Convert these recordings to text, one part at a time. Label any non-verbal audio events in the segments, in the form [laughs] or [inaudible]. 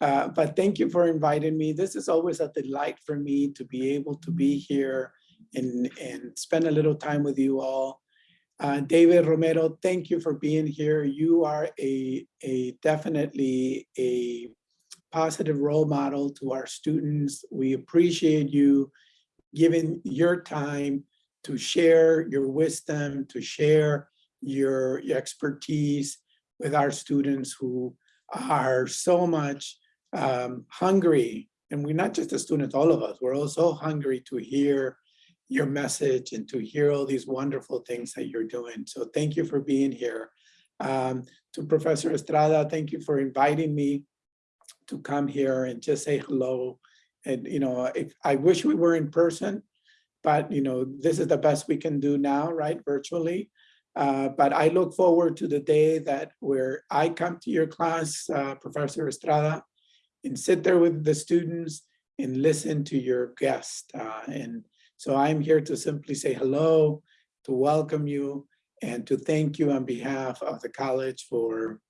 Uh, but thank you for inviting me. This is always a delight for me to be able to be here and, and spend a little time with you all. Uh, David Romero, thank you for being here. You are a, a definitely a positive role model to our students. We appreciate you giving your time to share your wisdom, to share your, your expertise with our students who are so much um, hungry. And we're not just the students, all of us, we're also hungry to hear your message and to hear all these wonderful things that you're doing. So thank you for being here. Um, to Professor Estrada, thank you for inviting me to come here and just say hello. And, you know, if I wish we were in person, but, you know, this is the best we can do now, right, virtually. Uh, but I look forward to the day that where I come to your class, uh, Professor Estrada, and sit there with the students and listen to your guest. Uh, and so I'm here to simply say hello, to welcome you, and to thank you on behalf of the college for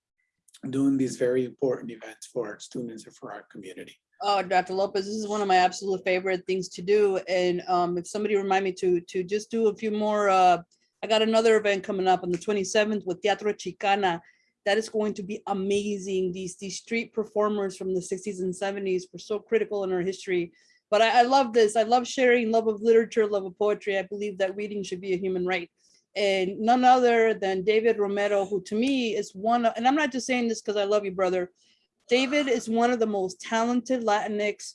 doing these very important events for our students and for our community. Oh, Dr. Lopez, this is one of my absolute favorite things to do. And um, if somebody remind me to to just do a few more, uh, I got another event coming up on the 27th with Teatro Chicana. That is going to be amazing. These these street performers from the 60s and 70s were so critical in our history. But I, I love this. I love sharing love of literature, love of poetry. I believe that reading should be a human right and none other than David Romero, who to me is one, of, and I'm not just saying this because I love you, brother. David is one of the most talented Latinx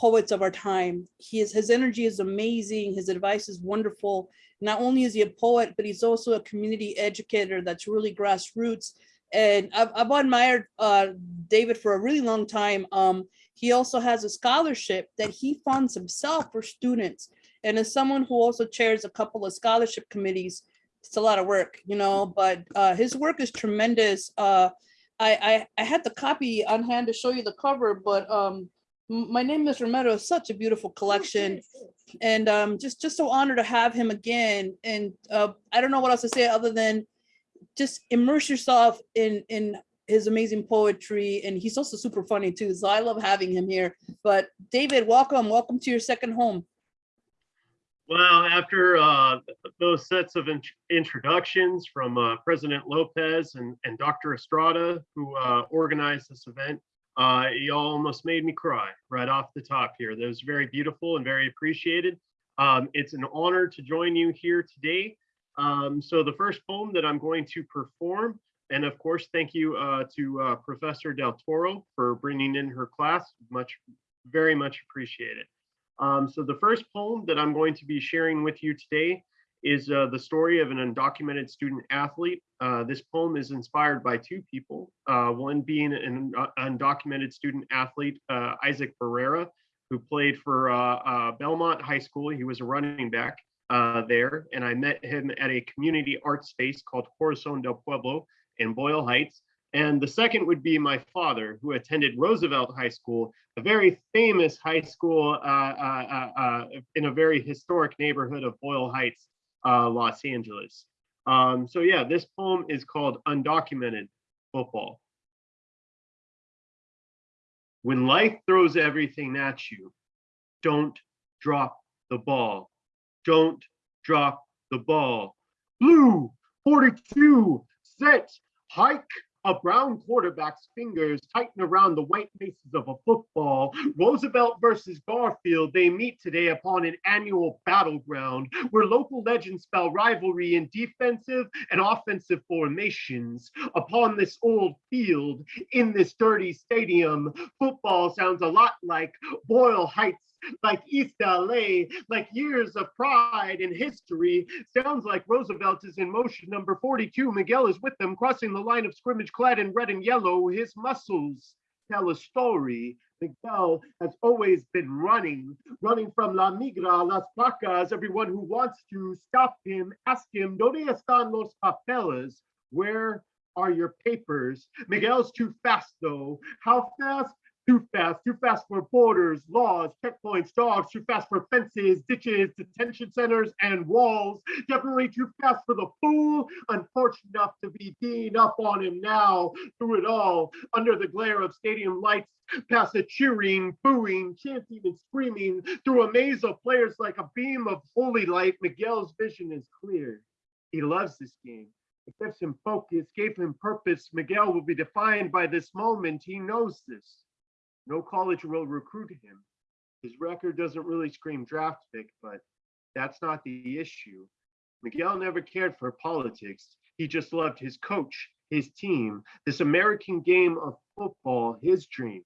poets of our time. He is, his energy is amazing. His advice is wonderful. Not only is he a poet, but he's also a community educator that's really grassroots. And I've, I've admired uh, David for a really long time. Um, he also has a scholarship that he funds himself for students. And as someone who also chairs a couple of scholarship committees, it's a lot of work, you know, but uh, his work is tremendous. Uh, I, I, I had the copy on hand to show you the cover, but um, my name is Romero, such a beautiful collection. And um, just, just so honored to have him again. And uh, I don't know what else to say other than just immerse yourself in, in his amazing poetry. And he's also super funny too. So I love having him here. But David, welcome, welcome to your second home. Well, after uh, those sets of int introductions from uh, President Lopez and, and Dr. Estrada, who uh, organized this event, uh, you almost made me cry right off the top here. That was very beautiful and very appreciated. Um, it's an honor to join you here today. Um, so the first poem that I'm going to perform, and of course, thank you uh, to uh, Professor Del Toro for bringing in her class, much, very much appreciated. Um, so the first poem that I'm going to be sharing with you today is uh, the story of an undocumented student athlete. Uh, this poem is inspired by two people, uh, one being an undocumented student athlete, uh, Isaac Barrera, who played for uh, uh, Belmont High School. He was a running back there, and I met him at a community art space called Corazon del Pueblo in Boyle Heights. And the second would be my father, who attended Roosevelt High School, a very famous high school uh, uh, uh, uh in a very historic neighborhood of Boyle Heights, uh, Los Angeles. Um, so yeah, this poem is called Undocumented Football. When life throws everything at you, don't drop the ball. Don't drop the ball. Blue 42, set, hike, a brown quarterback's fingers tighten around the white faces of a football. Roosevelt versus Garfield, they meet today upon an annual battleground where local legends spell rivalry in defensive and offensive formations. Upon this old field, in this dirty stadium, football sounds a lot like Boyle Heights like East LA, like years of pride and history. Sounds like Roosevelt is in motion. Number 42, Miguel is with them, crossing the line of scrimmage clad in red and yellow. His muscles tell a story. Miguel has always been running, running from La Migra, Las Placas. Everyone who wants to stop him, ask him, ¿Dónde están los papeles? Where are your papers? Miguel's too fast though. How fast? Too fast, too fast for borders, laws, checkpoints, dogs, too fast for fences, ditches, detention centers, and walls. Definitely too fast for the fool. Unfortunate enough to be Dean up on him now. Through it all, under the glare of stadium lights, past the cheering, booing, chanting, and screaming, through a maze of players like a beam of holy light, Miguel's vision is clear. He loves this game. It gives him focus, gave him purpose. Miguel will be defined by this moment. He knows this. No college will recruit him. His record doesn't really scream draft pick, but that's not the issue. Miguel never cared for politics. He just loved his coach, his team, this American game of football, his dream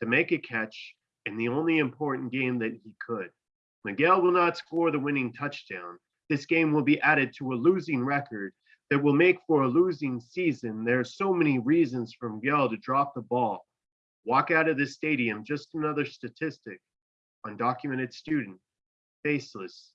to make a catch in the only important game that he could. Miguel will not score the winning touchdown. This game will be added to a losing record that will make for a losing season. There are so many reasons for Miguel to drop the ball. Walk out of this stadium, just another statistic. Undocumented student, faceless,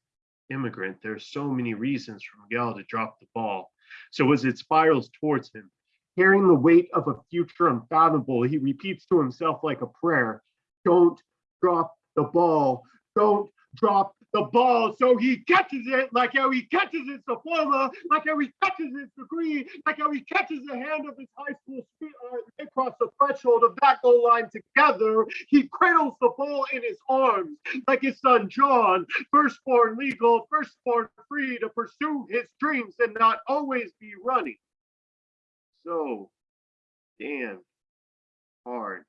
immigrant. There are so many reasons for Miguel to drop the ball. So as it spirals towards him, carrying the weight of a future unfathomable, he repeats to himself like a prayer, don't drop the ball, don't drop the ball. So he catches it like how he catches his diploma, like how he catches his degree, like how he catches the hand of his high school sweetheart. Uh, they cross the threshold of that goal line together. He cradles the ball in his arms like his son John, firstborn legal, firstborn free to pursue his dreams and not always be running. So damn hard.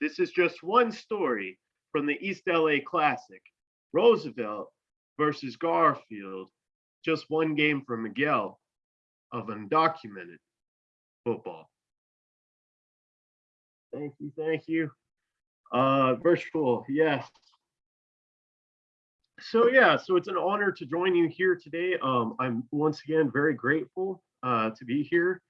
This is just one story from the East LA Classic. Roosevelt versus Garfield, just one game for Miguel of undocumented football. Thank you, thank you. Uh, virtual, yes. So yeah, so it's an honor to join you here today. Um, I'm once again very grateful uh, to be here.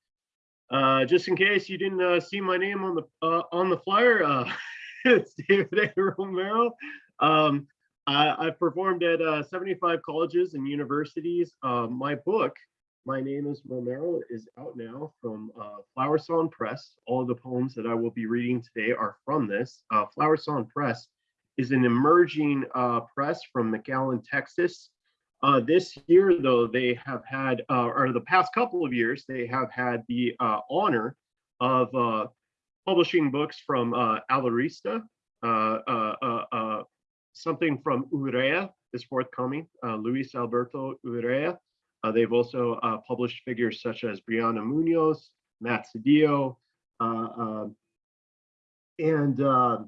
Uh, just in case you didn't uh, see my name on the uh, on the flyer, uh, [laughs] it's David A. Romero. Um, I, I've performed at uh, 75 colleges and universities. Uh, my book, My Name is Romero, is out now from uh, Flower Song Press. All the poems that I will be reading today are from this. Uh, Flower Song Press is an emerging uh, press from McAllen, Texas. Uh, this year, though, they have had, uh, or the past couple of years, they have had the uh, honor of uh, publishing books from uh, Alurista, uh, uh, uh, uh, something from Urrea is forthcoming, uh, Luis Alberto Urrea. Uh, they've also uh, published figures such as Brianna Munoz, Matt Sedillo, uh, um, and uh,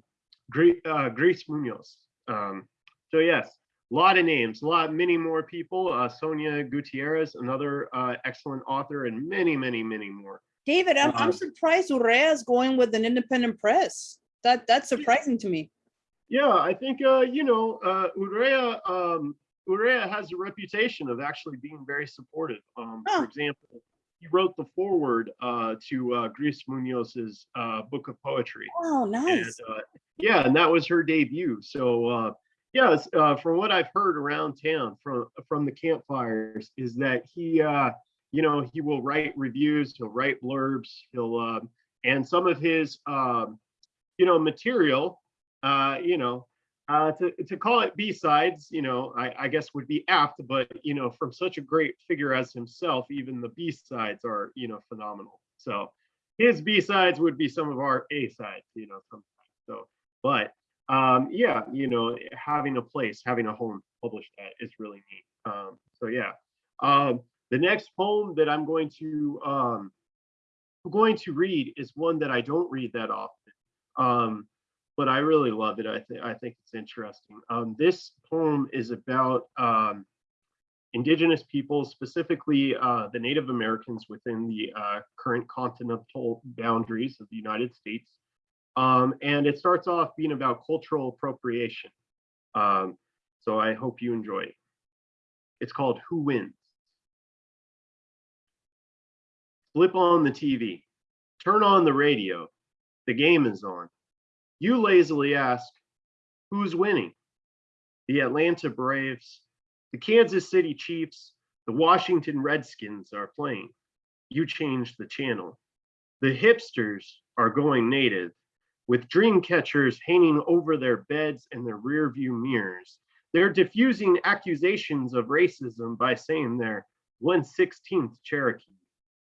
uh, Grace Munoz. Um, so yes, a lot of names, a lot, many more people. Uh, Sonia Gutierrez, another uh, excellent author, and many, many, many more. David, I'm, Uh, I'm surprised Urrea is going with an independent press. That, that's surprising to me. Yeah, I think uh, you know uh, Urrea. Um, Urrea has a reputation of actually being very supportive. Um, Oh. For example, he wrote the foreword uh, to uh, Gris Munoz's uh, book of poetry. Oh, And nice. uh, yeah, and that was her debut. So uh, yeah, uh, from what I've heard around town from from the campfires is that he, uh, you know, he will write reviews, he'll write blurbs, he'll, uh, and some of his, um, you know, material, uh, you know, uh, to to call it B sides, you know, I, I guess would be apt, but you know, from such a great figure as himself, even the B sides are, you know, phenomenal. So his B sides would be some of our A sides, you know, sometimes. So, but um, yeah, you know, having a place, having a home published at is really neat. Um, so yeah, um, the next poem that I'm going to um, going to read is one that I don't read that often, um, but I really love it. I think I think it's interesting. Um, this poem is about um, indigenous peoples, specifically uh, the Native Americans within the uh, current continental boundaries of the United States. Um, and it starts off being about cultural appropriation. Um, so I hope you enjoy it. It's called Who Wins? Flip on the TV, turn on the radio, the game is on. You lazily ask, who's winning? The Atlanta Braves, the Kansas City Chiefs, the Washington Redskins are playing. You change the channel. The hipsters are going native. with dream catchers hanging over their beds and their rear view mirrors. They're diffusing accusations of racism by saying they're 116th Cherokee.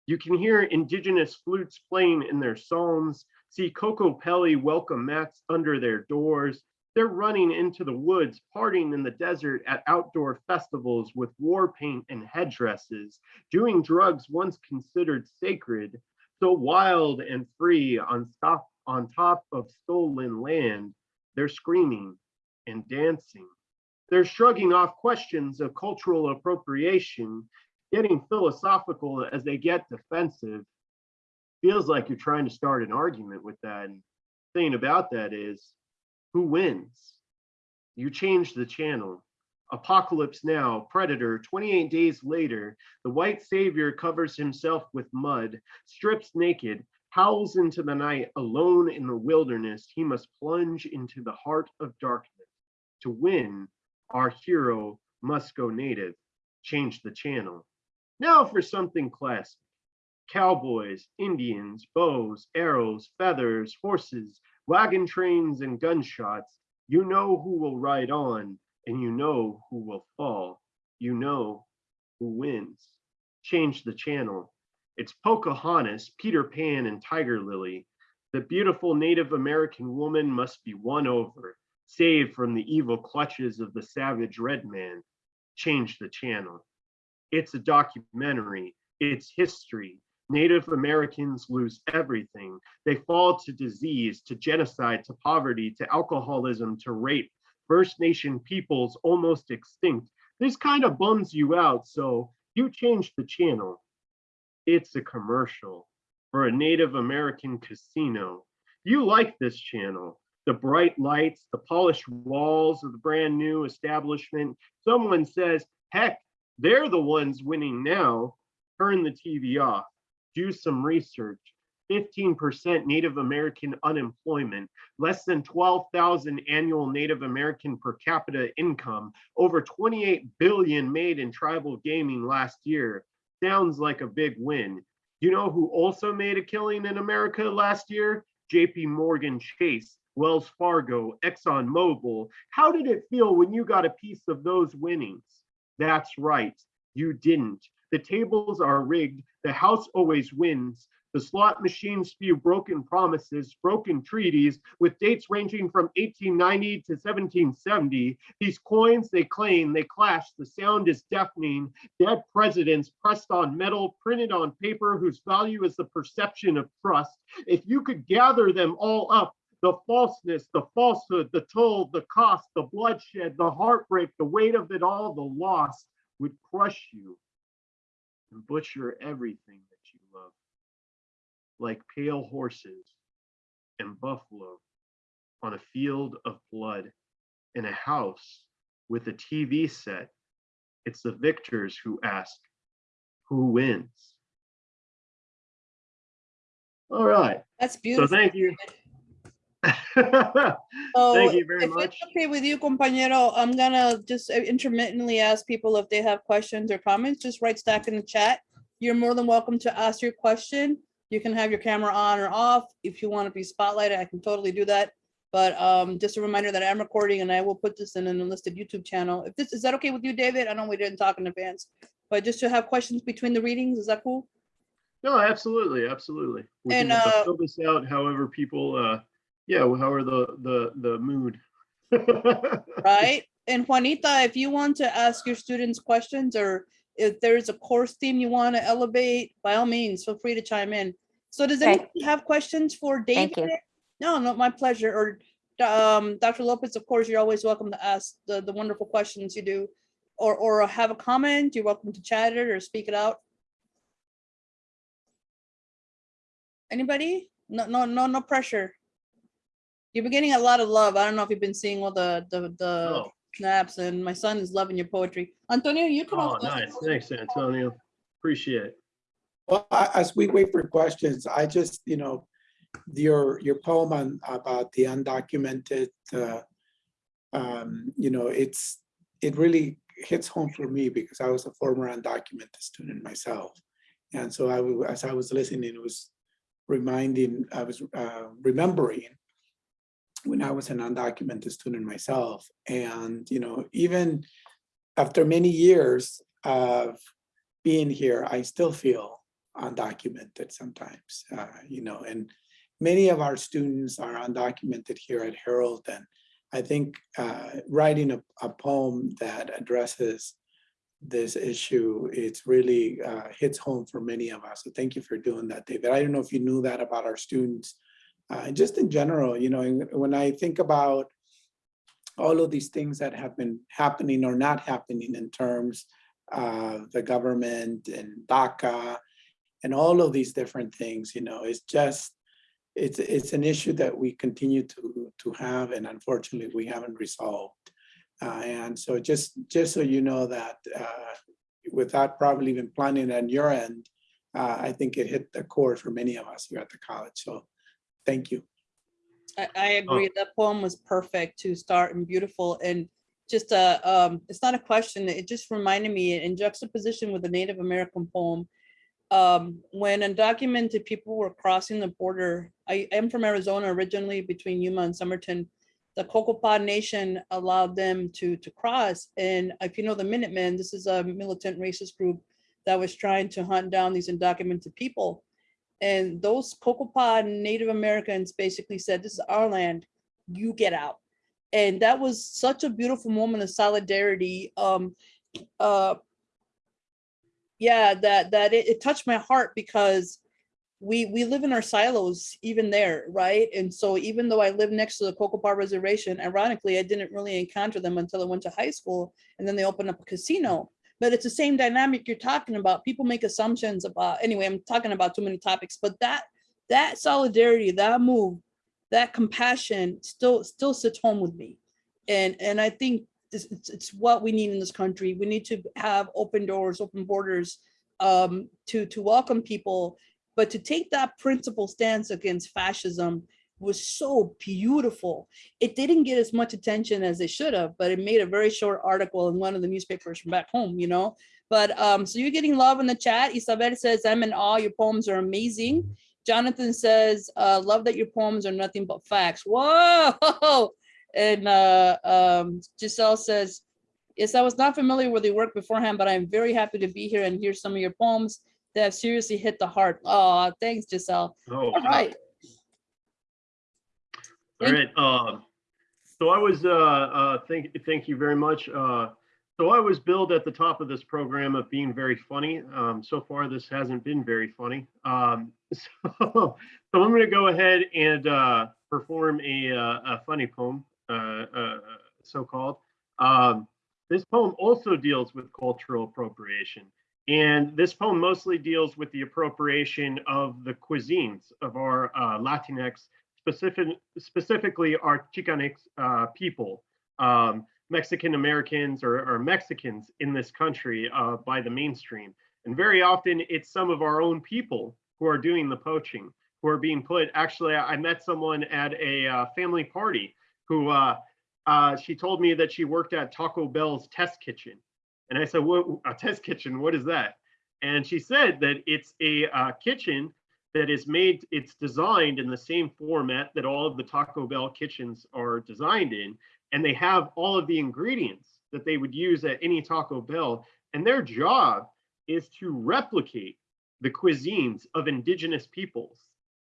You can hear indigenous flutes playing in their psalms, see Kokopelli welcome mats under their doors. They're running into the woods, partying in the desert at outdoor festivals with war paint and headdresses, doing drugs once considered sacred, so wild and free on top, on top of stolen land. They're screaming and dancing. They're shrugging off questions of cultural appropriation, getting philosophical as they get defensive. Feels like you're trying to start an argument with that. And thing about that is, who wins? You change the channel. Apocalypse Now, Predator, 28 days later, the white savior covers himself with mud, strips naked, howls into the night, alone in the wilderness. He must plunge into the heart of darkness. To win, our hero must go native. Change the channel. Now for something classic. Cowboys, Indians, bows, arrows, feathers, horses, wagon trains, and gunshots. You know who will ride on, and you know who will fall. You know who wins. Change the channel. It's Pocahontas, Peter Pan, and Tiger Lily. The beautiful Native American woman must be won over, saved from the evil clutches of the savage red man. Change the channel. It's a documentary. It's history. Native Americans lose everything. They fall to disease, to genocide, to poverty, to alcoholism, to rape. First Nation peoples almost extinct. This kind of bums you out, so you change the channel. It's a commercial for a Native American casino. You like this channel. The bright lights, the polished walls of the brand new establishment. Someone says, heck, they're the ones winning now. Turn the TV off do some research. 15% Native American unemployment, less than 12,000 annual Native American per capita income, over 28 billion made in tribal gaming last year. Sounds like a big win. You know who also made a killing in America last year? JP Morgan Chase, Wells Fargo, Exxon Mobil. How did it feel when you got a piece of those winnings? That's right, you didn't. The tables are rigged. The house always wins. The slot machines spew broken promises, broken treaties with dates ranging from 1890 to 1770. These coins they claim, they clash. The sound is deafening. Dead presidents pressed on metal, printed on paper, whose value is the perception of trust. If you could gather them all up, the falseness, the falsehood, the toll, the cost, the bloodshed, the heartbreak, the weight of it all, the loss would crush you and butcher everything that you love, like pale horses and buffalo on a field of blood in a house with a TV set. It's the victors who ask, who wins? All right, That's so beautiful. thank you. [laughs] So Thank you very if much. it's okay with you, compañero, I'm gonna just uh, intermittently ask people if they have questions or comments, just write stack in the chat. You're more than welcome to ask your question. You can have your camera on or off. If you want to be spotlighted, I can totally do that. But um, just a reminder that I'm recording and I will put this in an enlisted YouTube channel. If this, is that okay with you, David? I know we didn't talk in advance, but just to have questions between the readings, is that cool? No, absolutely, absolutely. We And, can uh, uh, fill this out however people, uh, yeah, how are the, the, the mood. [laughs] right? And Juanita, if you want to ask your students questions or if there's a course theme you want to elevate, by all means, feel free to chime in. So does Okay. anyone have questions for David? No, no, my pleasure. Or um, Dr. Lopez, of course, you're always welcome to ask the, the wonderful questions you do. Or, or have a comment, you're welcome to chat it or speak it out. Anybody? No, no, no, no pressure. You've been getting a lot of love. I don't know if you've been seeing all the, the, the Oh, snaps and my son is loving your poetry. Antonio, you can oh, nice. Thanks, Antonio. Appreciate it. Well, a- as we wait for questions, I just, you know, your, your poem on, about the undocumented, uh, um, you know, it's, it really hits home for me because I was a former undocumented student myself. And so I, wa- as I was listening, it was reminding, I was uh, remembering when I was an undocumented student myself. And, you know, even after many years of being here, I still feel undocumented sometimes, uh, you know, and many of our students are undocumented here at Herald. And I think uh, writing a, a poem that addresses this issue, it's really uh, hits home for many of us. So thank you for doing that, David. I don't know if you knew that about our students. Uh, just in general, you know, when I think about all of these things that have been happening or not happening in terms of the government and DACA and all of these different things, you know, it's just, it's, it's an issue that we continue to, to have and unfortunately we haven't resolved. Uh, and so just, just so you know that uh, without probably even planning on your end, uh, I think it hit the core for many of us here at the college. So thank you. I, I agree. That poem was perfect to start and beautiful and just uh um, it's not a question. It just reminded me in juxtaposition with the Native American poem. Um, when undocumented people were crossing the border, I am from Arizona originally between Yuma and Somerton. The Cocopah Nation allowed them to to cross. And if you know the Minutemen, this is a militant racist group that was trying to hunt down these undocumented people. And those Cocopah Native Americans basically said, this is our land, you get out. And that was such a beautiful moment of solidarity. Um, uh, yeah, that that it, it touched my heart because we we live in our silos even there, right? And so even though I live next to the Cocopah Reservation, ironically, I didn't really encounter them until I went to high school and then they opened up a casino but it's the same dynamic you're talking about. People make assumptions about, anyway, I'm talking about too many topics, but that that solidarity, that move, that compassion still still sits home with me. And and I think this, it's, it's what we need in this country. We need to have open doors, open borders um, to, to welcome people, but to take that principle stance against fascism was so beautiful. It didn't get as much attention as it should have, but it made a very short article in one of the newspapers from back home, you know? But um, so you're getting love in the chat. Isabel says, I'm in awe, your poems are amazing. Jonathan says, uh, love that your poems are nothing but facts. Whoa! [laughs] And uh, um, Giselle says, yes, I was not familiar with your work beforehand, but I'm very happy to be here and hear some of your poems that have seriously hit the heart. Oh, thanks, Giselle. Oh, All right. All right. Um, so I was, uh, uh, thank, thank you very much. Uh, so I was billed at the top of this program of being very funny. Um, so far, this hasn't been very funny. Um, [laughs] so, so I'm going to go ahead and uh, perform a, uh, a funny poem, uh, uh, so-called. Um, this poem also deals with cultural appropriation. And this poem mostly deals with the appropriation of the cuisines of our uh, Latinx specific, specifically our Chicanx uh, people, um, Mexican Americans or, or, Mexicans in this country uh, by the mainstream. And very often it's some of our own people who are doing the poaching, who are being put. Actually, I met someone at a uh, family party who uh, uh, she told me that she worked at Taco Bell's test kitchen. And I said, what, a test kitchen, what is that? And she said that it's a uh, kitchen that is made, it's designed in the same format that all of the Taco Bell kitchens are designed in. And they have all of the ingredients that they would use at any Taco Bell. And their job is to replicate the cuisines of indigenous peoples,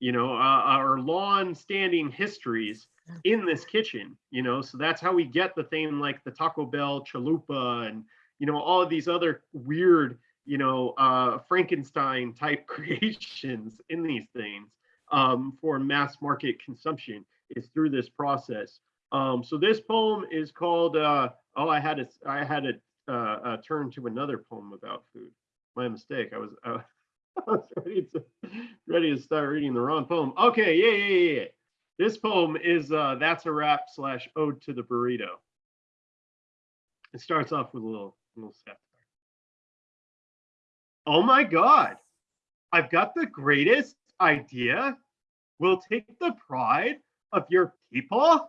you know, uh, our long-standing histories in this kitchen, you know, so that's how we get the thing like the Taco Bell chalupa and, you know, all of these other weird you know, uh, Frankenstein type [laughs] creations in these things um, for mass market consumption is through this process. Um, so this poem is called, uh, oh, I had to, I had to uh, uh, turn to another poem about food. My mistake. I was, [laughs] I was ready to, ready to start reading the wrong poem. Okay, yeah, yeah, yeah. yeah. This poem is uh, That's a Wrap slash Ode to the Burrito. It starts off with a little, little step. Oh my God, I've got the greatest idea. We'll take the pride of your people,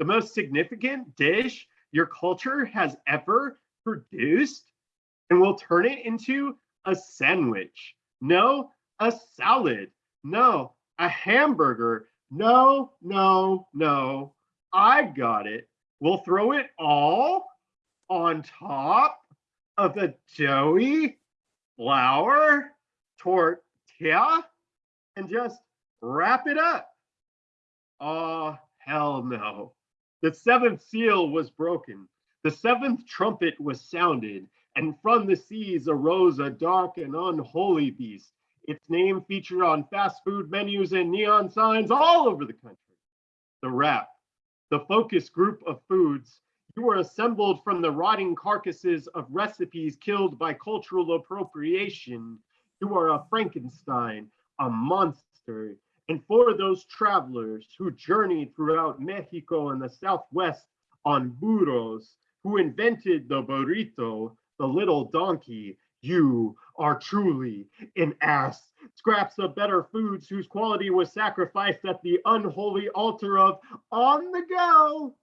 the most significant dish your culture has ever produced, and we'll turn it into a sandwich. No, a salad. No, a hamburger. No, no, no. I got it. We'll throw it all on top of the doughy flour tortilla and just wrap it up. Oh, hell no. The seventh seal was broken. The seventh trumpet was sounded, and from the seas arose a dark and unholy beast. Its name featured on fast food menus and neon signs all over the country. The Wrap, the focus group of foods. You were assembled from the rotting carcasses of recipes killed by cultural appropriation. You are a Frankenstein, a monster. And for those travelers who journeyed throughout Mexico and the Southwest on burros, who invented the burrito, the little donkey, you are truly an ass. Scraps of better foods whose quality was sacrificed at the unholy altar of on the go.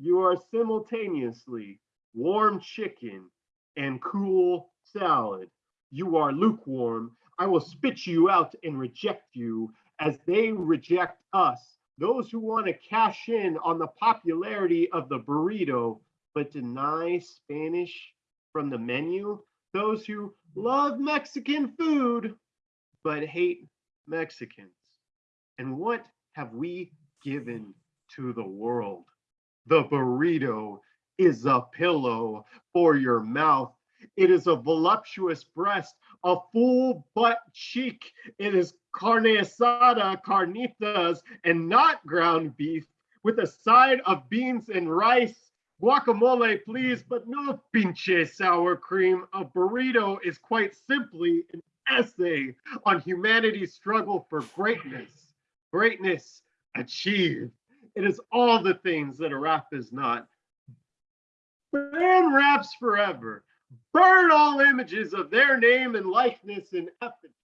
You are simultaneously warm chicken and cool salad. You are lukewarm. I will spit you out and reject you as they reject us. Those who want to cash in on the popularity of the burrito, but deny Spanish from the menu. Those who love Mexican food, but hate Mexicans. And what have we given to the world? The burrito is a pillow for your mouth. It is a voluptuous breast, a full butt cheek. It is carne asada, carnitas, and not ground beef with a side of beans and rice. Guacamole, please, but no pinche sour cream. A burrito is quite simply an essay on humanity's struggle for greatness. Greatness achieved. It is all the things that a wrap is not. Ban wraps forever. Burn all images of their name and likeness in effigy.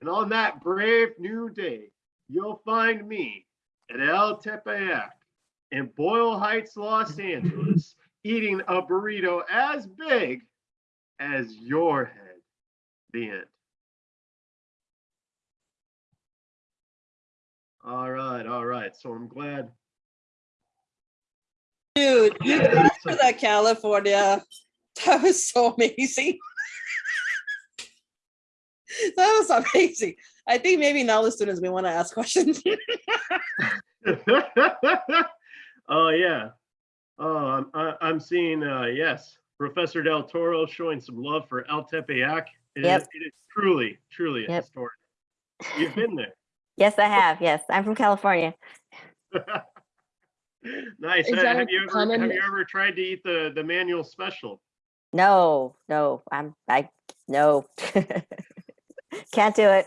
And on that brave new day, you'll find me at El Tepeyac in Boyle Heights, Los Angeles, eating a burrito as big as your head. The end. All right, all right. So I'm glad. Dude, you Yeah, got so- to that California. [laughs] That was so amazing. [laughs] That was amazing. I think maybe now the students may want to ask questions. [laughs] oh yeah. Oh, I'm I- I'm seeing uh yes, Professor Del Toro showing some love for El Tepeyac. It is- Yep. it is truly, truly a Yep. historic. You've been there. Yes, I have. Yes, I'm from California. [laughs] nice. Is Uh, that have you ever have you ever tried to eat the the Manuel Special? No, no, I'm, I, no. [laughs] Can't do it.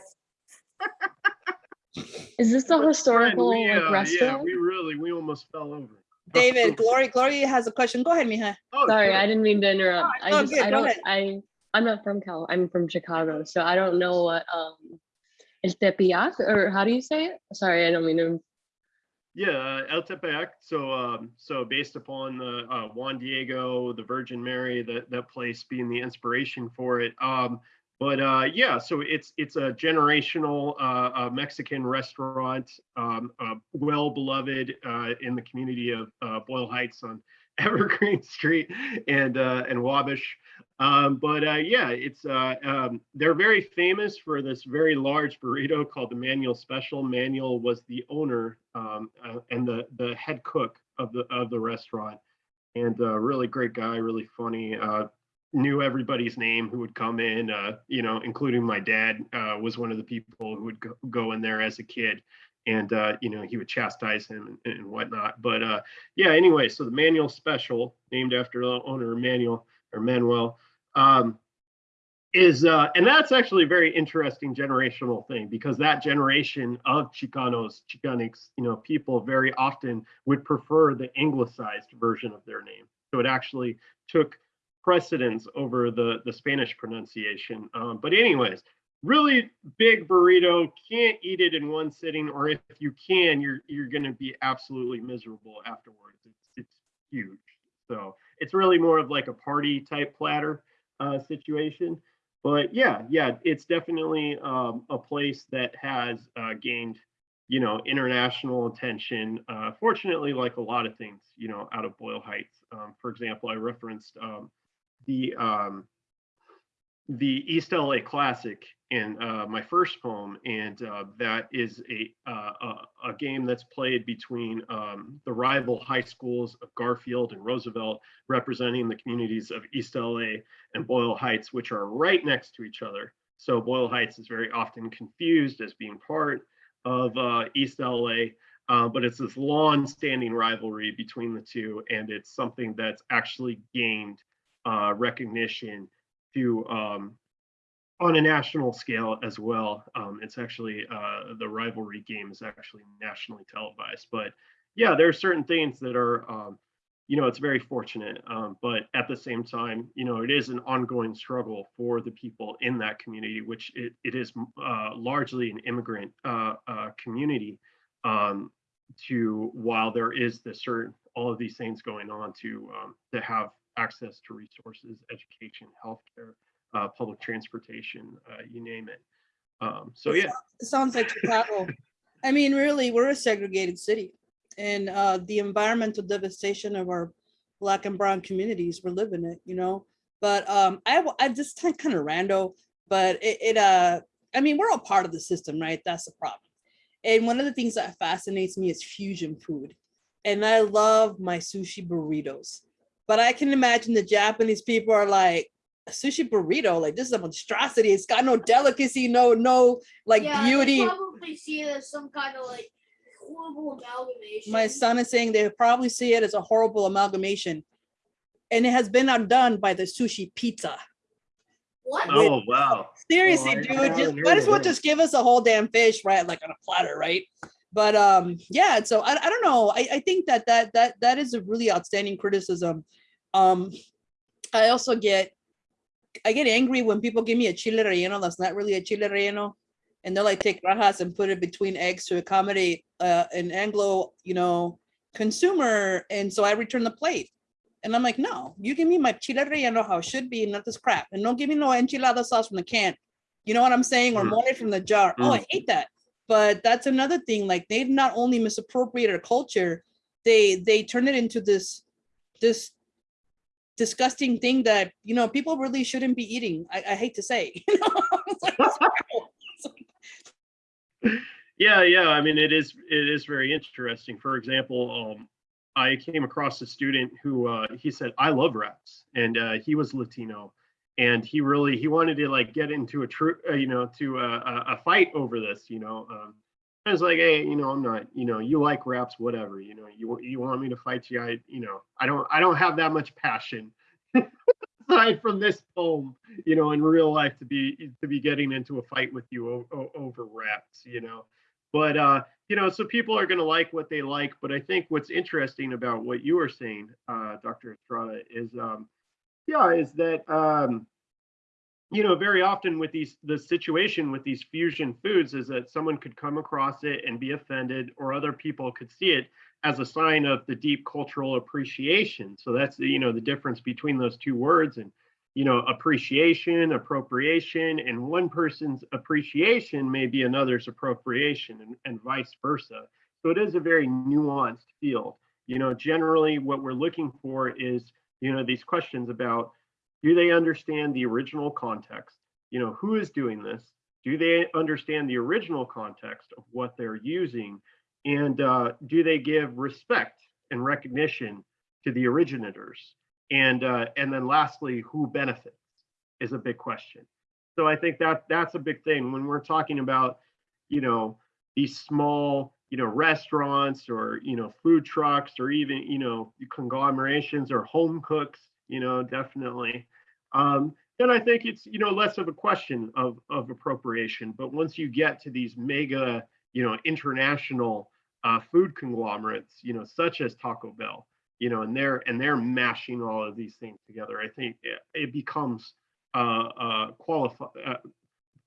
Is this the Friend, historical we, like, uh, Yeah, restaurant? we really we almost fell over. [laughs] David, Glory, Glory has a question. Go ahead, Mija. Oh, Sorry, sure. I didn't mean to interrupt. No, I just, good. I don't, I, I'm not from Cal. I'm from Chicago, so I don't know what um El Tepeyac or how do you say it? Sorry, I don't mean to. Yeah, uh, El Tepeyac. So, um, so based upon the uh, Juan Diego, the Virgin Mary, that that place being the inspiration for it. Um, but uh, yeah, so it's it's a generational uh, Mexican restaurant, um, uh, well beloved uh, in the community of Boyle Heights on [laughs] Evergreen Street and uh, and Wabash. Um, but uh, yeah, it's uh, um, they're very famous for this very large burrito called the Manuel Special. Manuel was the owner um, uh, and the the head cook of the of the restaurant, and uh, really great guy, really funny. Uh, knew everybody's name who would come in, uh, you know, including my dad was one of the people who would go, go in there as a kid, and uh, you know he would chastise him and, and whatnot. But uh, yeah, anyway, so the Manuel Special, named after the owner Manuel or Manuel um, is uh, and that's actually a very interesting generational thing because that generation of Chicanos, Chicanx, you know, people very often would prefer the anglicized version of their name. So it actually took precedence over the the Spanish pronunciation. Um, but anyways, really big burrito. Can't eat it in one sitting, or if you can, you're you're going to be absolutely miserable afterwards. It's it's huge. So it's really more of like a party type platter uh, situation. But yeah, yeah, it's definitely um, a place that has uh, gained you know, international attention. Uh, fortunately, like a lot of things, you know, out of Boyle Heights. Um, for example, I referenced um, the um, the East LA Classic in uh, my first poem, and uh, that is a, uh, a a game that's played between um, the rival high schools of Garfield and Roosevelt, representing the communities of East LA and Boyle Heights, which are right next to each other. So Boyle Heights is very often confused as being part of uh, East LA, uh, but it's this long-standing rivalry between the two, and it's something that's actually gained uh, recognition to um, on a national scale as well. Um, it's actually uh, the rivalry game is actually nationally televised, but yeah, there are certain things that are um, you know, it's very fortunate, um, but at the same time, you know, it is an ongoing struggle for the people in that community, which it, it is uh, largely an immigrant uh, uh, community. Um, to while there is the certain all of these things going on to um, to have access to resources, education, healthcare, uh, public transportation, uh, you name it. Um, so yeah, It sounds like Chicago. I mean, really, we're a segregated city. And uh, the environmental devastation of our black and brown communities, we're living it, you know? But um, I, I just kind of rando, but it, it, uh, I mean, we're all part of the system, right? That's the problem. And one of the things that fascinates me is fusion food. And I love my sushi burritos. But I can imagine the Japanese people are like, a sushi burrito, like this is a monstrosity. It's got no delicacy, no, no like yeah, they beauty. probably see it as some kind of like horrible amalgamation. My son is saying they probably see it as a horrible amalgamation. And it has been undone by the sushi pizza. What? oh wow, Seriously, I dude, haven't just might as well just give us a whole damn fish, right? Like on a platter, right? But um, yeah, so I, I don't know. I, I think that that that that is a really outstanding criticism. Um, I also get I get angry when people give me a chile relleno that's not really a chile relleno. And they're like, take rajas and put it between eggs to accommodate uh, an Anglo, you know, consumer. And so I return the plate. And I'm like, no, you give me my chile relleno how it should be, not this crap. And don't give me no enchilada sauce from the can. You know what I'm saying? Or Mm. mole from the jar. Oh, I hate that. But that's another thing. Like they've not only misappropriated our culture, they they turn it into this this disgusting thing that you know people really shouldn't be eating. I, I hate to say. [laughs] Yeah, yeah. I mean, it is it is very interesting. For example, um, I came across a student who uh, he said, "I love wraps," and uh, he was Latino, and he really he wanted to like get into a true uh, you know to a, a fight over this. You know, um, I was like, hey, you know, I'm not, you know, you like wraps, whatever. You know, you you want me to fight you? I, you know, I don't I don't have that much passion. [laughs] aside from this poem, you know, in real life to be to be getting into a fight with you over wraps, you know. But uh, you know, so people are going to like what they like. But I think what's interesting about what you were saying, uh, Dr. Estrada, is um, yeah, is that um, you know, very often with these the situation with these fusion foods is that someone could come across it and be offended, or other people could see it as a sign of the deep cultural appreciation. So that's the, you know the difference between those two words and you know appreciation, appropriation, and one person's appreciation may be another's appropriation and, and vice versa. So it is a very nuanced field. You know, generally what we're looking for is you know these questions about do they understand the original context? You know, who is doing this? Do they understand the original context of what they're using? And uh, do they give respect and recognition to the originators? And uh, and then lastly, who benefits is a big question. So I think that that's a big thing when we're talking about, you know, these small, you know, restaurants or you know, food trucks or even you know, conglomerations or home cooks. You know, definitely. Um, then I think it's you know less of a question of of appropriation. But once you get to these mega you know international uh, food conglomerates you know such as taco bell you know and they're and they're mashing all of these things together i think it, it becomes uh uh qualify uh,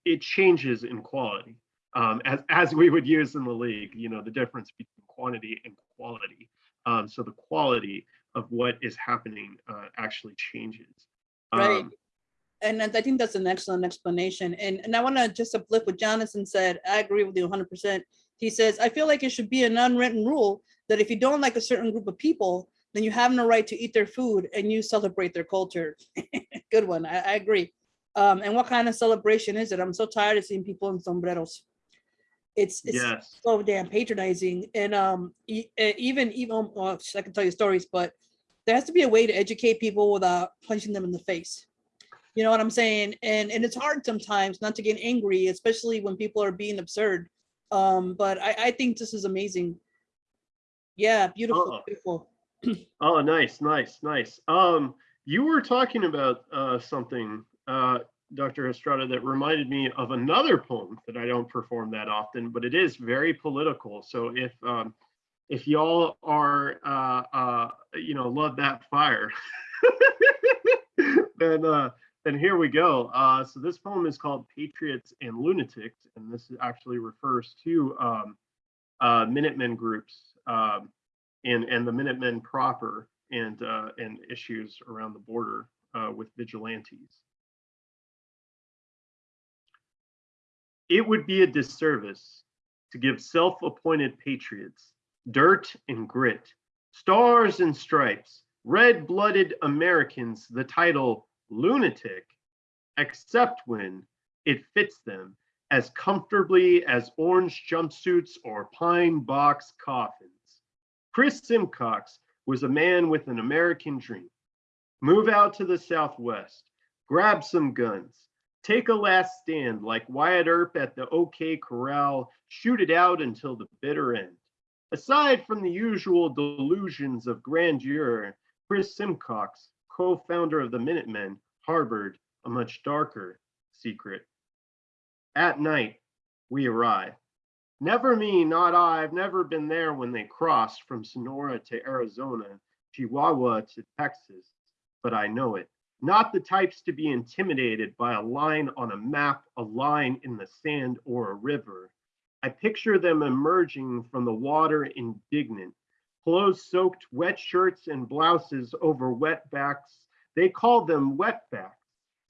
it changes in quality um as as we would use in the league you know the difference between quantity and quality um so the quality of what is happening uh actually changes Right. Um, And I think that's an excellent explanation. And, and I want to just uplift what Jonathan said. I agree with you hundred percent. He says, I feel like it should be an unwritten rule that if you don't like a certain group of people, then you have no right to eat their food and you celebrate their culture. [laughs] Good one. I, I agree. Um, and what kind of celebration is it? I'm so tired of seeing people in sombreros. It's, it's Yes. so damn patronizing and um e- even even well, I can tell you stories, but there has to be a way to educate people without punching them in the face. You know what I'm saying? And and it's hard sometimes not to get angry, especially when people are being absurd. Um, but I, I think this is amazing. Yeah, beautiful, Uh-uh. beautiful. [clears throat] Oh, nice, nice, nice. Um, you were talking about uh, something, uh, Dr. Estrada, that reminded me of another poem that I don't perform that often, but it is very political. So if um, if y'all are, uh, uh, you know, love that fire, [laughs] then uh, then here we go. Uh, so this poem is called "Patriots and Lunatics," and this actually refers to um, uh, Minutemen groups. Um, and and the Minutemen proper and uh, and issues around the border uh, with vigilantes. It would be a disservice to give self-appointed patriots dirt and grit, stars and stripes, red-blooded Americans the title lunatic, except when it fits them as comfortably as orange jumpsuits or pine box coffins. Chris Simcox was a man with an American dream. Move out to the Southwest, grab some guns, take a last stand like Wyatt Earp at the OK Corral, shoot it out until the bitter end. Aside from the usual delusions of grandeur, Chris Simcox, co-founder of the Minutemen, harbored a much darker secret. At night, we arrive. Never me, not I. I've never been there when they crossed from Sonora to Arizona, Chihuahua to Texas, but I know it. Not the types to be intimidated by a line on a map, a line in the sand, or a river. I picture them emerging from the water indignant, clothes soaked, wet shirts and blouses over wet backs. They call them wetbacks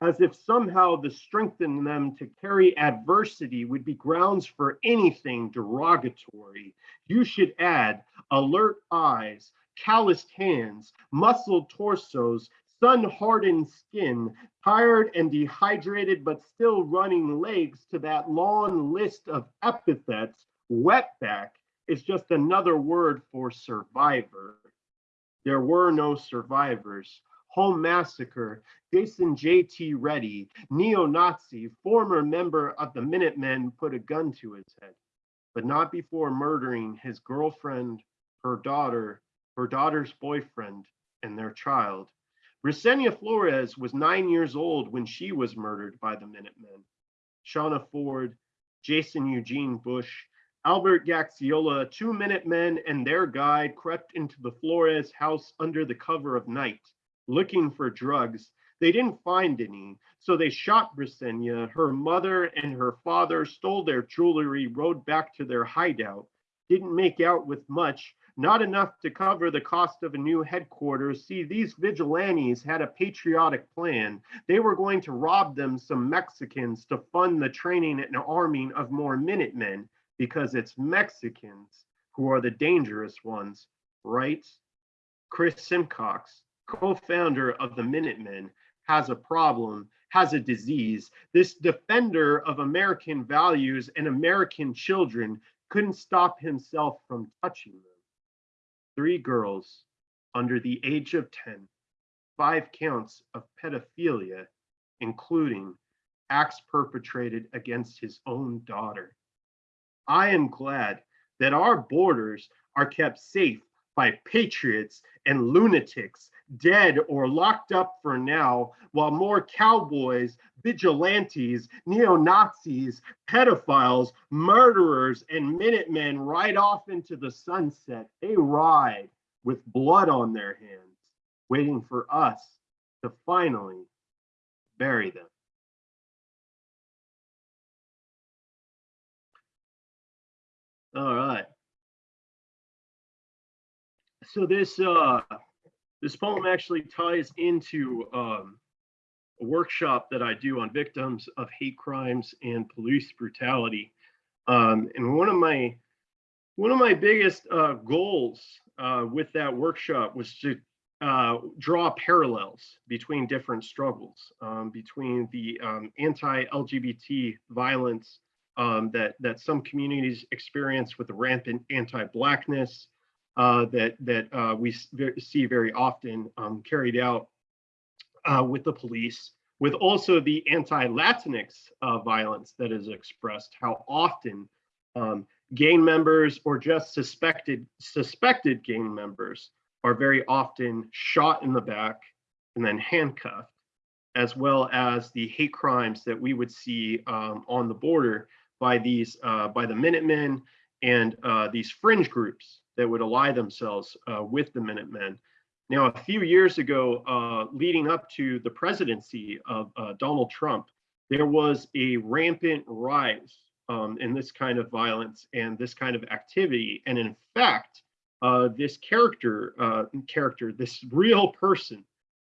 as if somehow the strength in them to carry adversity would be grounds for anything derogatory. You should add alert eyes, calloused hands, muscled torsos, sun hardened skin, tired and dehydrated, but still running legs to that long list of epithets. Wetback is just another word for survivor. There were no survivors. Home massacre, Jason J.T. Ready, neo-Nazi, former member of the Minutemen, put a gun to his head, but not before murdering his girlfriend, her daughter, her daughter's boyfriend, and their child. Brisenia Flores was nine years old when she was murdered by the Minutemen. Shawna Forde, Jason Eugene Bush, Albert Gaxiola, two Minutemen and their guide crept into the Flores house under the cover of night, looking for drugs. They didn't find any, so they shot Brisenia. Her mother and her father stole their jewelry, rode back to their hideout, didn't make out with much, not enough to cover the cost of a new headquarters. See, these vigilantes had a patriotic plan. They were going to rob them some Mexicans to fund the training and arming of more Minutemen because it's Mexicans who are the dangerous ones, right? Chris Simcox, co-founder of the Minutemen, has a problem, has a disease. This defender of American values and American children couldn't stop himself from touching them. Three girls under the age of 10, five counts of pedophilia, including acts perpetrated against his own daughter. I am glad that our borders are kept safe by patriots and lunatics, dead or locked up for now, while more cowboys, vigilantes, neo Nazis, pedophiles, murderers, and Minutemen ride off into the sunset. They ride with blood on their hands, waiting for us to finally bury them. All right. So this uh this poem actually ties into um a workshop that I do on victims of hate crimes and police brutality. Um, and one of my One of my biggest uh, goals uh, with that workshop was to uh, draw parallels between different struggles, um, between the um, anti-LGBT violence um, that that some communities experience with the rampant anti-blackness uh, that that uh, we see very often um, carried out uh, with the police, with also the anti-Latinx uh, violence that is expressed. How often um, gang members or just suspected suspected gang members are very often shot in the back and then handcuffed, as well as the hate crimes that we would see um, on the border by these uh, by the Minutemen and uh, these fringe groups that would ally themselves uh, with the Minutemen. Now, a few years ago, uh, leading up to the presidency of uh, Donald Trump, there was a rampant rise um, in this kind of violence and this kind of activity. And in fact, uh, this character, uh, character, this real person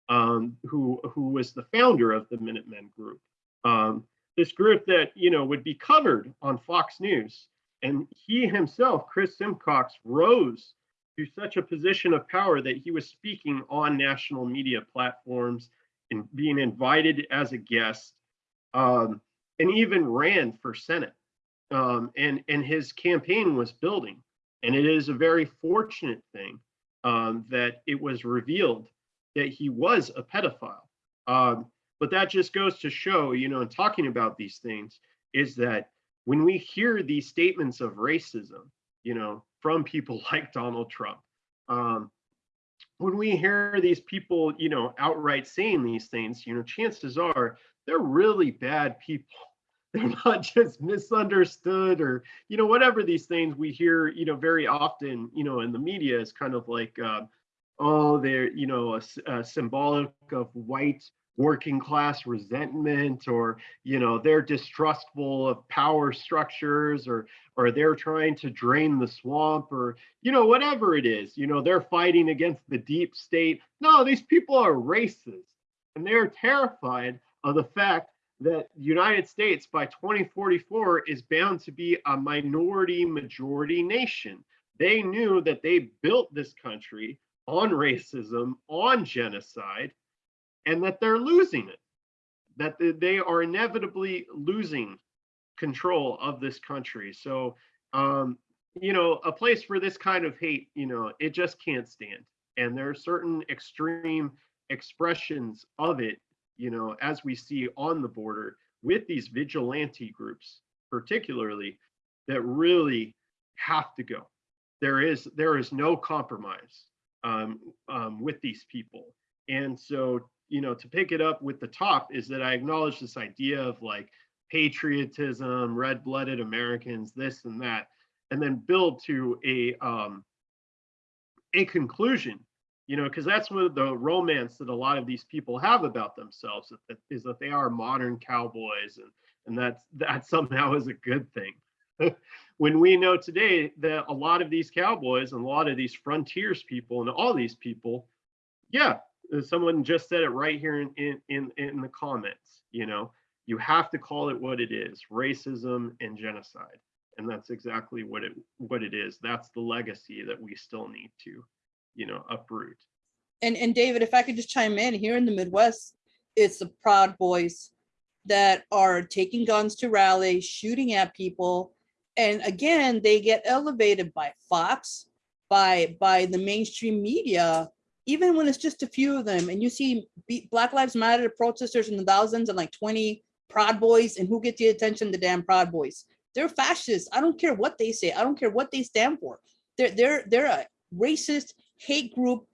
um, who who was the founder of the Minutemen group, um, this group that you know would be covered on Fox News, and he himself, Chris Simcox, rose to such a position of power that he was speaking on national media platforms and being invited as a guest, um, and even ran for Senate. Um, and and his campaign was building, and it is a very fortunate thing um, that it was revealed that he was a pedophile. Um, but that just goes to show, you know, in talking about these things, is that when we hear these statements of racism, you know, from people [laughs] like Donald Trump, um, when we hear these people, you know, outright saying these things, you know, chances are they're really bad people. [laughs] They're not just misunderstood or, you know, whatever these things we hear, you know, very often, you know, in the media is kind of like, uh, oh, they're, you know, a, a symbolic of white working class resentment or, you know, they're distrustful of power structures or, or they're trying to drain the swamp or, you know, whatever it is, you know, they're fighting against the deep state. No, these people are racist and they're terrified of the fact that United States by 2044 is bound to be a minority majority nation. They knew that they built this country on racism, on genocide, and that they're losing it. That they are inevitably losing control of this country. So, um, you know, a place for this kind of hate, you know, it just can't stand. And there are certain extreme expressions of it, you know, as we see on the border with these vigilante groups, particularly, that really have to go. There is there is no compromise um, um, with these people. And so, you know, to pick it up with the top is that I acknowledge this idea of like patriotism, red-blooded Americans, this and that, and then build to a um, a conclusion. You know, because that's what the romance that a lot of these people have about themselves is that they are modern cowboys, and and that's that somehow is a good thing. [laughs] when we know today that a lot of these cowboys and a lot of these frontiers people and all these people, yeah, Uh, someone just said it right here in in in, in the comments. You know, you have to call it what it is: racism and genocide, and that's exactly what it what it is. That's the legacy that we still need to, you know, uproot. and and David, if I could just chime in here in the Midwest, it's the Proud Boys that are taking guns to rallies, shooting at people, and again, they get elevated by Fox, by by the mainstream media, even when it's just a few of them. And you see Black Lives Matter protesters in the thousands and like twenty Proud Boys, and who get the attention? The damn Proud Boys. They're fascists. I don't care what they say. I don't care what they stand for. They're they're they're a racist hate group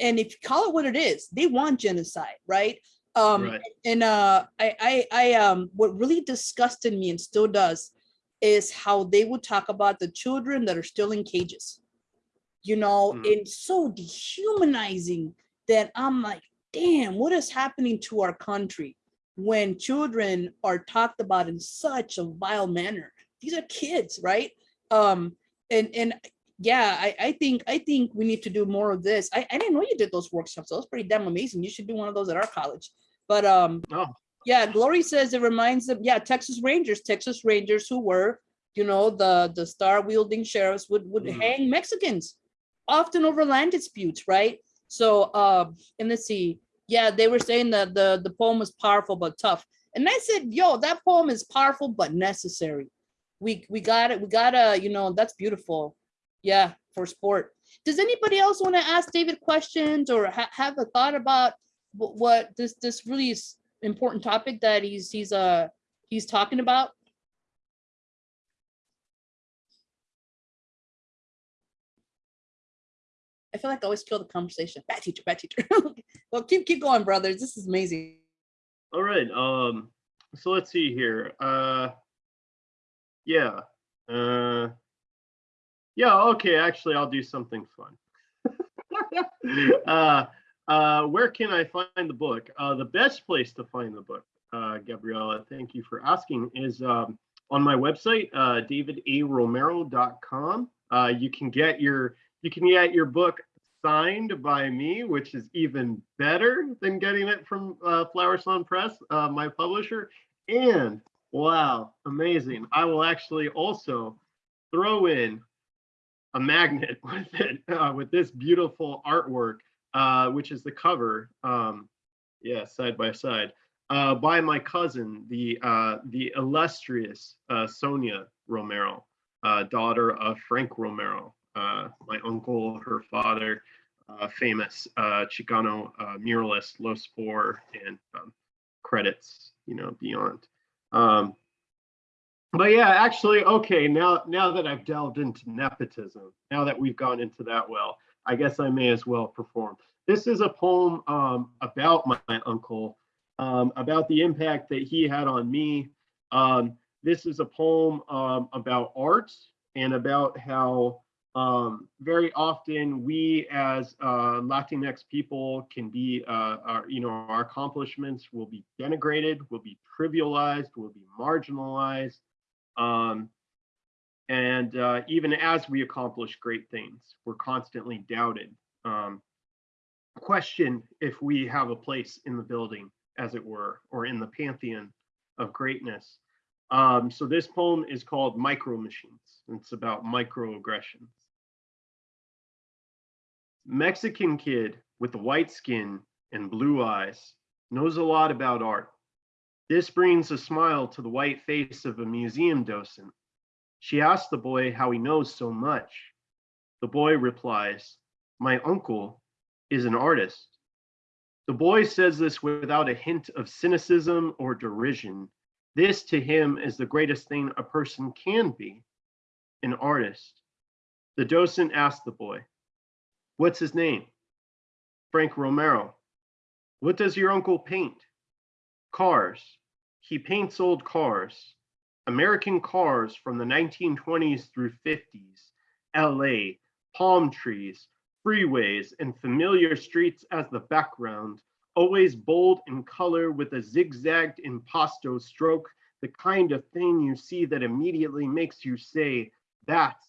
and if you call it what it is, they want genocide, right? Um, Right. and uh, I, I, I, um, what really disgusted me and still does is how they would talk about the children that are still in cages. You know, Mm. and so dehumanizing that I'm like, damn, what is happening to our country when children are talked about in such a vile manner? These are kids, right? Um, and and yeah, I, I think I think we need to do more of this. I, I didn't know you did those workshops. That was pretty damn amazing. You should do one of those at our college. But um, Oh. yeah, Glory says it reminds them. Yeah, Texas Rangers, Texas Rangers who were you know, the, the star wielding sheriffs would, would Mhm. hang Mexicans, often over land disputes, right? So, uh, and let's see, yeah, they were saying that the, the poem was powerful but tough. And I said, yo, that poem is powerful but necessary. We, we got it, we gotta, you know, that's beautiful. Yeah, for sport. Does anybody else want to ask David questions or ha- have a thought about wh- what this, this really important topic that he's, he's, uh, he's talking about? I feel like I always kill the conversation. Bad teacher, bad teacher. [laughs] well, keep keep going, brothers. This is amazing. All right. Um, so let's see here. Uh, yeah. Uh, yeah. Okay. Actually, I'll do something fun. [laughs] uh, uh, where can I find the book? Uh, the best place to find the book, uh, Gabriella, thank you for asking, is um, on my website, uh, davidaromero.com. Uh, you can get your you can get your book signed by me, which is even better than getting it from uh, Flower Song Press, uh, my publisher. And wow, amazing! I will actually also throw in a magnet [laughs] with it, uh, with this beautiful artwork, uh, which is the cover. Um, yeah, side by side. Uh, by my cousin, the uh, the illustrious uh, Sonia Romero, uh, daughter of Frank Romero, my uncle, her father, uh, famous uh, Chicano uh, muralist, Los Four, and um, credits, you know, beyond. Um, but yeah, actually, okay, now now that I've delved into nepotism, now that we've gone into that well, I guess I may as well perform. This is a poem um, about my, my uncle, um, about the impact that he had on me. Um, this is a poem um, about art and about how um, very often we as uh, Latinx people can be, uh, our, you know, our accomplishments will be denigrated, will be trivialized, will be marginalized. Um, and uh, even as we accomplish great things, we're constantly doubted. Um, questioned if we have a place in the building, as it were, or in the pantheon of greatness. Um, so this poem is called Micro Machines. It's about microaggressions. Mexican kid with the white skin and blue eyes knows a lot about art. This brings a smile to the white face of a museum docent. She asks the boy how he knows so much. The boy replies, My uncle is an artist. The boy says this without a hint of cynicism or derision. This to him is the greatest thing a person can be an artist. The docent asks the boy, What's his name? Frank Romero. What does your uncle paint? Cars. He paints old cars. American cars from the 1920s through 50s. LA, palm trees, freeways, and familiar streets as the background, always bold in color with a zigzagged impasto stroke, the kind of thing you see that immediately makes you say, that's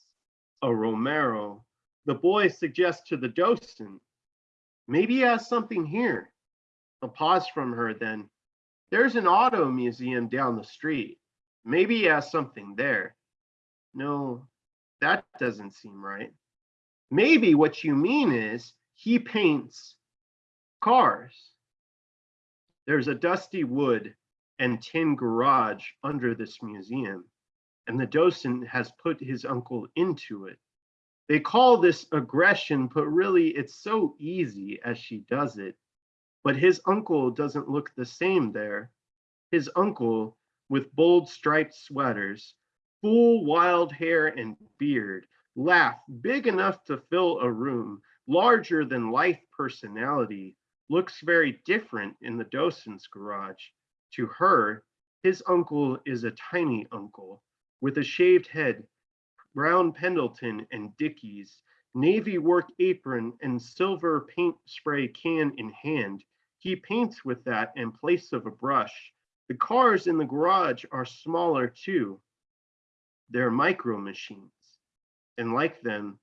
a Romero. The boy suggests to the docent, maybe he has something here. A pause from her then, there's an auto museum down the street. Maybe he has something there. No, that doesn't seem right. Maybe what you mean is he paints cars. There's a dusty wood and tin garage under this museum, and the docent has put his uncle into it. They call this aggression, but really it's so easy as she does it. But his uncle doesn't look the same there. His uncle, with bold striped sweaters, full wild hair and beard, laugh big enough to fill a room, larger than life personality, looks very different in the docent's garage. To her, his uncle is a tiny uncle with a shaved head, brown Pendleton and Dickies, navy work apron and silver paint spray can in hand. He paints with that in place of a brush. The cars in the garage are smaller too. They're micro machines. And like them,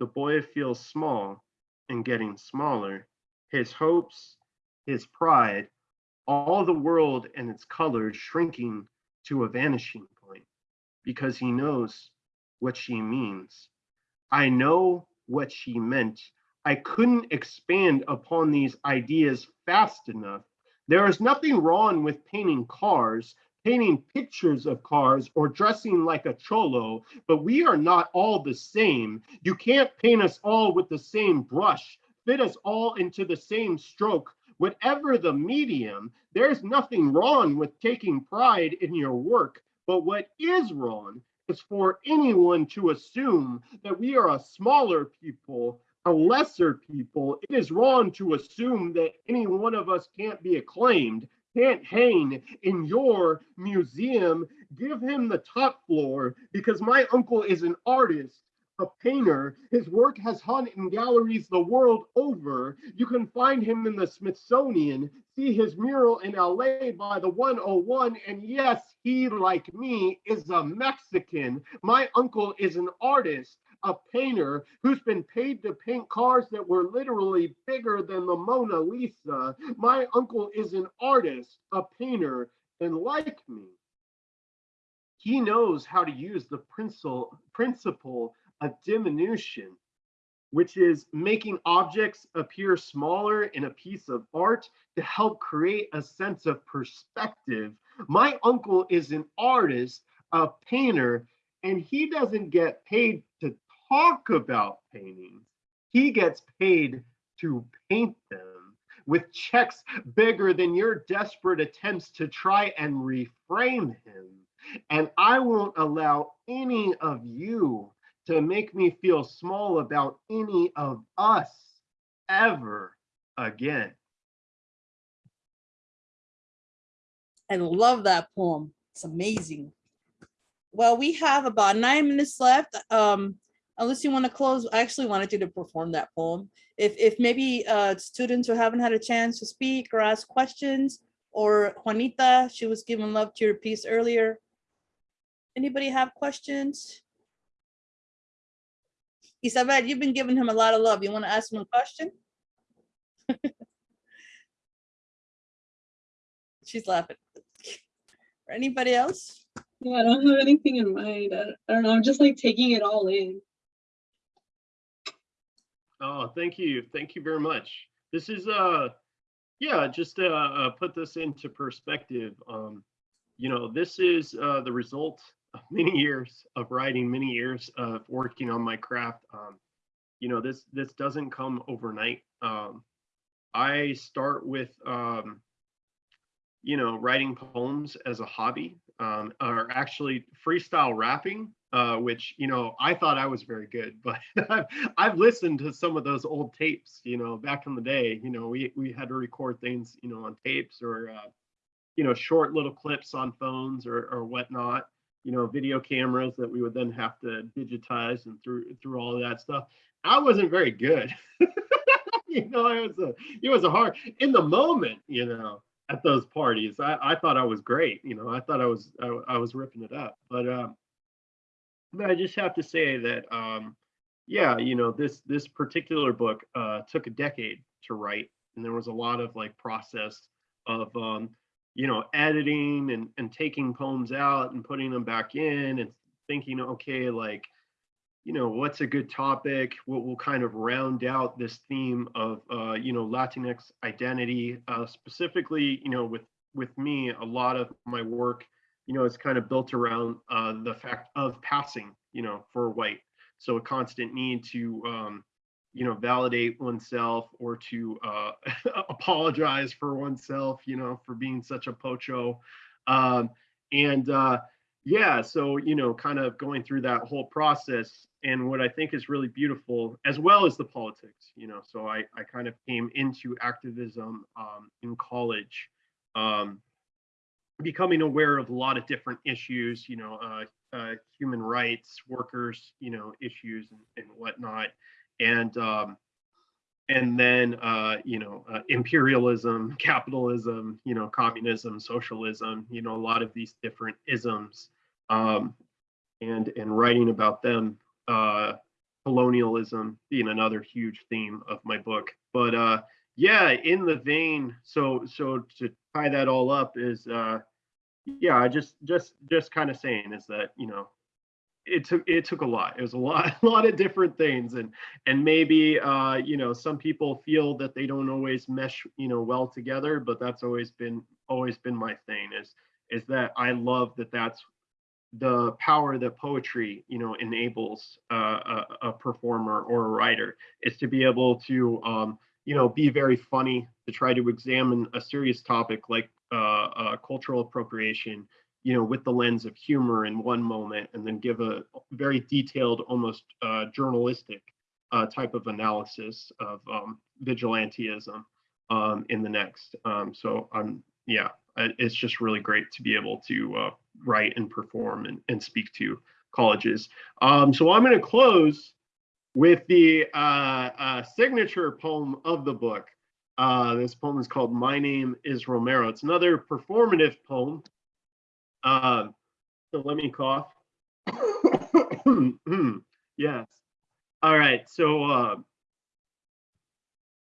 the boy feels small and getting smaller. His hopes, his pride, all the world and its colors shrinking to a vanishing point. because he knows what she means. I know what she meant. I couldn't expand upon these ideas fast enough. There is nothing wrong with painting cars, painting pictures of cars, or dressing like a cholo, but we are not all the same. You can't paint us all with the same brush, fit us all into the same stroke. Whatever the medium, there's nothing wrong with taking pride in your work, but what is wrong is for anyone to assume that we are a smaller people, a lesser people. It is wrong to assume that any one of us can't be acclaimed, can't hang in your museum. Give him the top floor because my uncle is an artist. A painter. His work has hung in galleries the world over. You can find him in the Smithsonian, see his mural in LA by the 101. And yes, he, like me, is a Mexican. My uncle is an artist, a painter who's been paid to paint cars that were literally bigger than the Mona Lisa. My uncle is an artist, a painter, and like me, he knows how to use the principle, principle of diminution which is making objects appear smaller in a piece of art to help create a sense of perspective. My uncle is an artist, a painter, and he doesn't get paid to talk about paintings. He gets paid to paint them with checks bigger than your desperate attempts to try and reframe him. And I won't allow any of you to make me feel small about any of us ever again. I love that poem. It's amazing. Well, we have about nine minutes left. Um, unless you want to close, I actually wanted you to perform that poem. If, if maybe uh, students who haven't had a chance to speak or ask questions, or Juanita, she was giving love to your piece earlier. Anybody have questions? Isabel, you've been giving him a lot of love. You want to ask him a question? [laughs] She's laughing. [laughs] Or anybody else? Yeah, I don't have anything in mind. I, I don't know. I'm just like taking it all in. Oh, thank you. Thank you very much. This is, uh, yeah, just to uh, put this into perspective, um, you know, this is uh, the result of many years of writing, many years of working on my craft. Um, you know, this this doesn't come overnight. Um, I start with, um, you know, writing poems as a hobby, um, or actually freestyle rapping, uh, which you know I thought I was very good, [laughs] but I've, I've listened to some of those old tapes. You know, back in the day, you know, we we had to record things, you know, on tapes or uh, you know short little clips on phones or or whatnot. You know, video cameras that we would then have to digitize and through through all that stuff. I wasn't very good. [laughs] you know, it was a it was a hard in the moment. You know, at those parties, I I thought I was great. You know, I thought I was I, I was ripping it up, but um but I just have to say that, um, yeah, you know, this this particular book uh, took a decade to write, and there was a lot of like process of, um, you know, editing and and taking poems out and putting them back in, and thinking, okay, like, you know, what's a good topic? What will kind of round out this theme of, uh, you know, Latinx identity, uh, specifically, you know, with with me, a lot of my work you know, is kind of built around uh, the fact of passing, you know, for white. So a constant need to, um, you know, validate oneself or to uh, [laughs] apologize for oneself, you know, for being such a pocho. Um, and uh, yeah, so, you know, kind of going through that whole process. And what I think is really beautiful, as well as the politics, you know, so I, I kind of came into activism um, in college. Um, becoming aware of a lot of different issues, you know, uh, uh, human rights, workers, you know, issues and, and whatnot, and um, and then uh, you know, uh, imperialism, [laughs] capitalism, you know, communism, socialism, you know, a lot of these different isms, um, and and writing about them, uh, colonialism being another huge theme of my book, but uh, yeah, in the vein, so so to tie that all up is uh, yeah, I just just just kind of saying is that you know it took it took a lot. It was a lot [laughs] a lot of different things, and and maybe uh, you know some people feel that they don't always mesh you know well together, but that's always been always been my thing is is that I love that that's the power that poetry you know enables uh, a, a performer or a writer is to be able to um, you know be very funny to try to examine a serious topic like uh, uh, cultural appropriation you know with the lens of humor in one moment and then give a very detailed almost uh, journalistic uh, type of analysis of um, vigilantism um, in the next um, so i'm yeah it's just really great to be able to uh, write and perform and, and speak to colleges. Um, so I'm going to close with the uh, uh, signature poem of the book. Uh, this poem is called My Name is Romero. It's another performative poem. Uh, so let me cough. [coughs] yes. All right. So uh,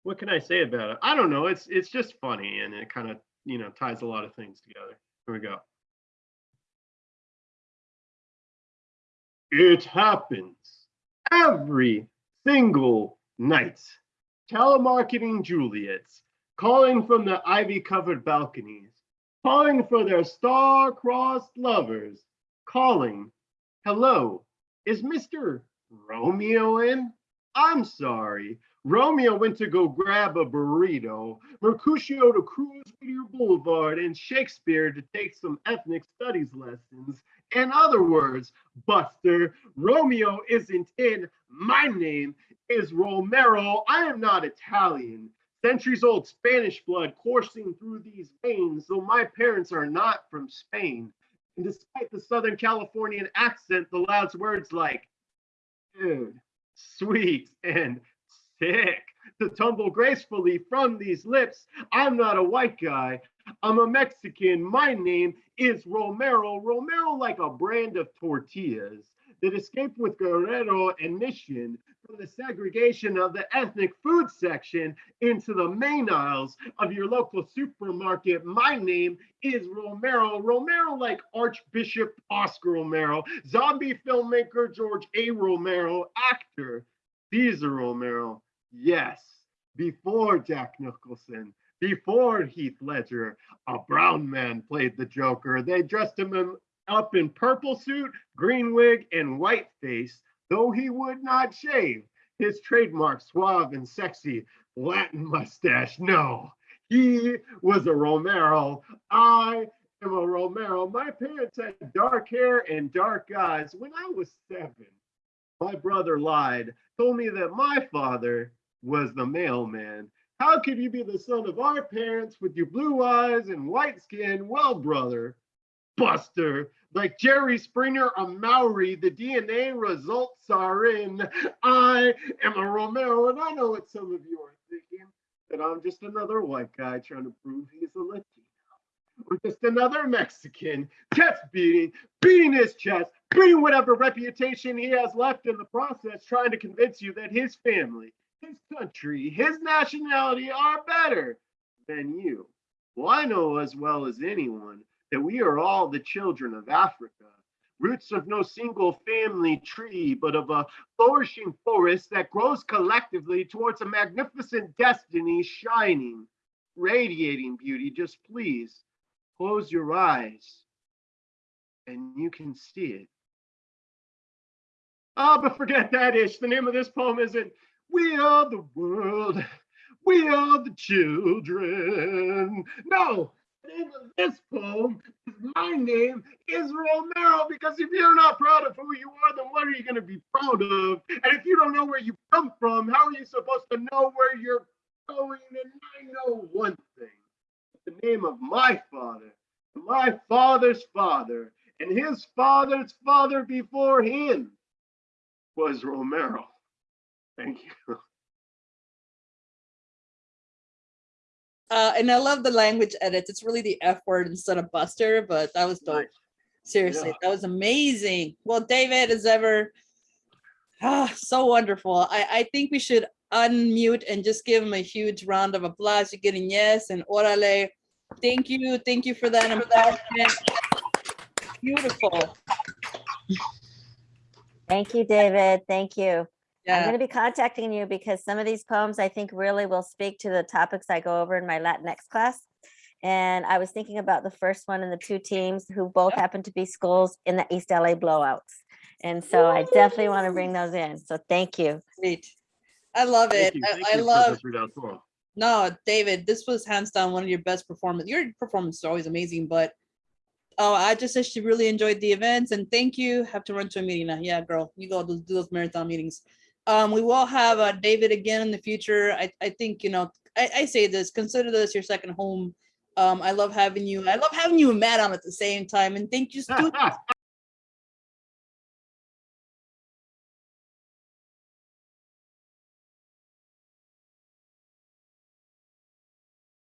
what can I say about it? I don't know. It's it's just funny and it kind of you know ties a lot of things together. Here we go. It happens every single night. Telemarketing Juliets, calling from the ivy covered balconies, calling for their star crossed lovers, calling, Hello, is Mr. Romeo in? I'm sorry. Romeo went to go grab a burrito, Mercutio to cruise Whittier Boulevard, and Shakespeare to take some ethnic studies lessons. In other words, Buster, Romeo isn't in. My name is Romero. I am not Italian. Centuries old Spanish blood coursing through these veins, though my parents are not from Spain. And despite the Southern Californian accent, the last words like dude, sweet, and sick to tumble gracefully from these lips. I'm not a white guy. I'm a Mexican. My name is Romero. Romero, like a brand of tortillas that escaped with Guerrero and Mission from the segregation of the ethnic food section into the main aisles of your local supermarket. My name is Romero. Romero, like Archbishop Oscar Romero, zombie filmmaker George A. Romero, actor Cesar Romero. Yes, before Jack Nicholson, before Heath Ledger, a brown man played the Joker. They dressed him in, up in purple suit, green wig, and white face, though he would not shave. His trademark suave and sexy Latin mustache. No, he was a Romero. I am a Romero. My parents had dark hair and dark eyes. When I was seven, my brother lied, told me that my father was the mailman. How could you be the son of our parents with your blue eyes and white skin? Well, brother, Buster, like Jerry Springer, a Maury, the DNA results are in. I am a Romero, and I know what some of you are thinking that I'm just another white guy trying to prove he's a Latino. Or just another Mexican, chest beating, beating his chest, beating whatever reputation he has left in the process, trying to convince you that his family, his country, his nationality are better than you. Well, I know as well as anyone that we are all the children of Africa, roots of no single family tree, but of a flourishing forest that grows collectively towards a magnificent destiny, shining, radiating beauty. Just please close your eyes and you can see it. Oh, but forget that ish. The name of this poem isn't We Are the World, We Are the Children. No, this poem is My Name is Romero because if you're not proud of who you are, then what are you going to be proud of? And if you don't know where you come from, how are you supposed to know where you're going? And I know one thing the name of my father, my father's father, and his father's father before him was Romero. Thank you. Uh, and I love the language edits. It's really the F word instead of Buster, but that was dope. Nice. Seriously, Yeah. that was amazing. Well, David is ever ah, so wonderful. I, I think we should unmute and just give him a huge round of applause. You're getting yes and orale. Thank you. Thank you for that. empowerment. Beautiful. Thank you, David. Thank you. I'm going to be contacting you because some of these poems I think really will speak to the topics I go over in my Latinx class. And I was thinking about the first one and the two teams who both happen to be schools in the East LA blowouts. And so I definitely want to bring those in. So thank you. Great. I love it. Thank you. I, I love, those no, David, this was hands down one of your best performance. Your performance is always amazing, but oh, I just actually really enjoyed the events and thank you. Have to run to a meeting now. Yeah, girl, you go do do those marathon meetings. Um, we will have uh, David again in the future. I, I think, you know, I, I say this, consider this your second home. Um, I love having you. I love having you and Matt on at the same time. And thank you. [laughs]